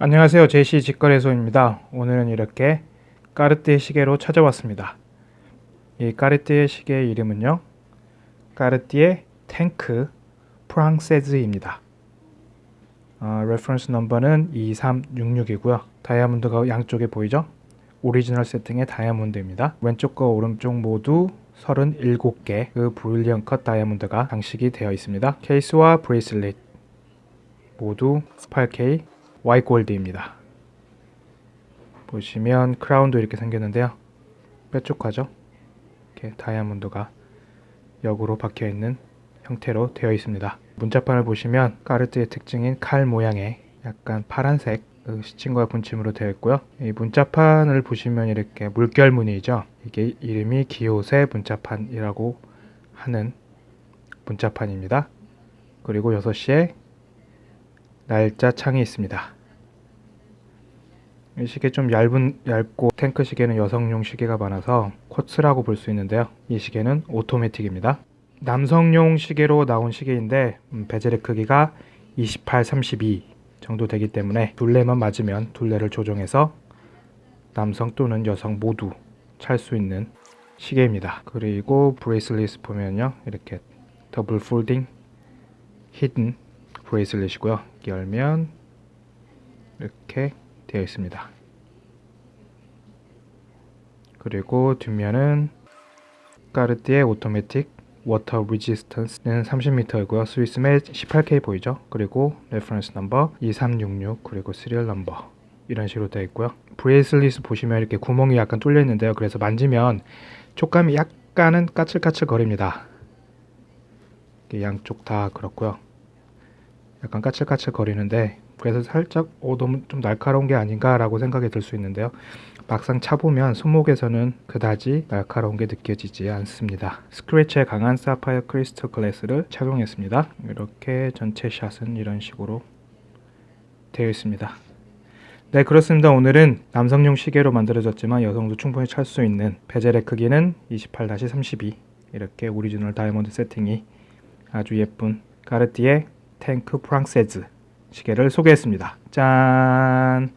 안녕하세요. 제시 직거래소입니다. 오늘은 이렇게 까르띠에 시계로 찾아왔습니다. 이 까르띠에 시계의 이름은요 까르띠에 탱크 프랑세즈입니다. 어, reference number는 2366이고요. 다이아몬드가 양쪽에 보이죠? 오리지널 세팅의 다이아몬드입니다. 왼쪽과 오른쪽 모두 37개 그 brilliant cut 다이아몬드가 장식이 되어 있습니다. 케이스와 bracelet 모두 18K Y 골드입니다. 보시면 크라운도 이렇게 생겼는데요. 뾰족하죠? 이렇게 다이아몬드가 역으로 박혀 있는 형태로 되어 있습니다. 문자판을 보시면 까르트의 특징인 칼 모양의 약간 파란색 그 시침과 분침으로 되어 있고요. 이 문자판을 보시면 이렇게 물결 무늬죠. 이게 이름이 기호세 문자판이라고 하는 문자판입니다. 그리고 6시에 날짜 창이 있습니다. 이 시계 좀 얇은 얇고 탱크 시계는 여성용 시계가 많아서 쿼츠라고 볼 수 있는데요. 이 시계는 오토매틱입니다. 남성용 시계로 나온 시계인데 음, 베젤의 크기가 28, 32 정도 되기 때문에 둘레만 맞으면 둘레를 조정해서 남성 또는 여성 모두 찰 수 있는 시계입니다. 그리고 bracelet 보면요. 이렇게 double folding hidden bracelet이고요. 열면 이렇게 되어 있습니다. 그리고 뒷면은 까르띠에 automatic water resistance는 30m이고요. Swiss made 18K 보이죠? 그리고 reference number 2366 그리고 serial number 이런 식으로 되어 있고요. bracelet 보시면 이렇게 구멍이 약간 뚫려 있는데요. 그래서 만지면 촉감이 약간은 까칠까칠 거립니다. 양쪽 다 그렇고요. 약간 까칠까칠 거리는데 그래서 살짝 어, 너무 좀 날카로운 게 아닌가 라고 생각이 들 수 있는데요. 막상 차보면 손목에서는 그다지 날카로운 게 느껴지지 않습니다. 스크래치에 강한 sapphire crystal glass를 착용했습니다. 이렇게 전체 shot은 이런 식으로 되어 있습니다. 네 그렇습니다. 오늘은 남성용 시계로 만들어졌지만 여성도 충분히 찰 수 있는 bezel의 크기는 28-32 이렇게 오리지널 다이아몬드 세팅이 아주 예쁜 까르띠에 탱크 프랑세즈 시계를 소개했습니다. 짠!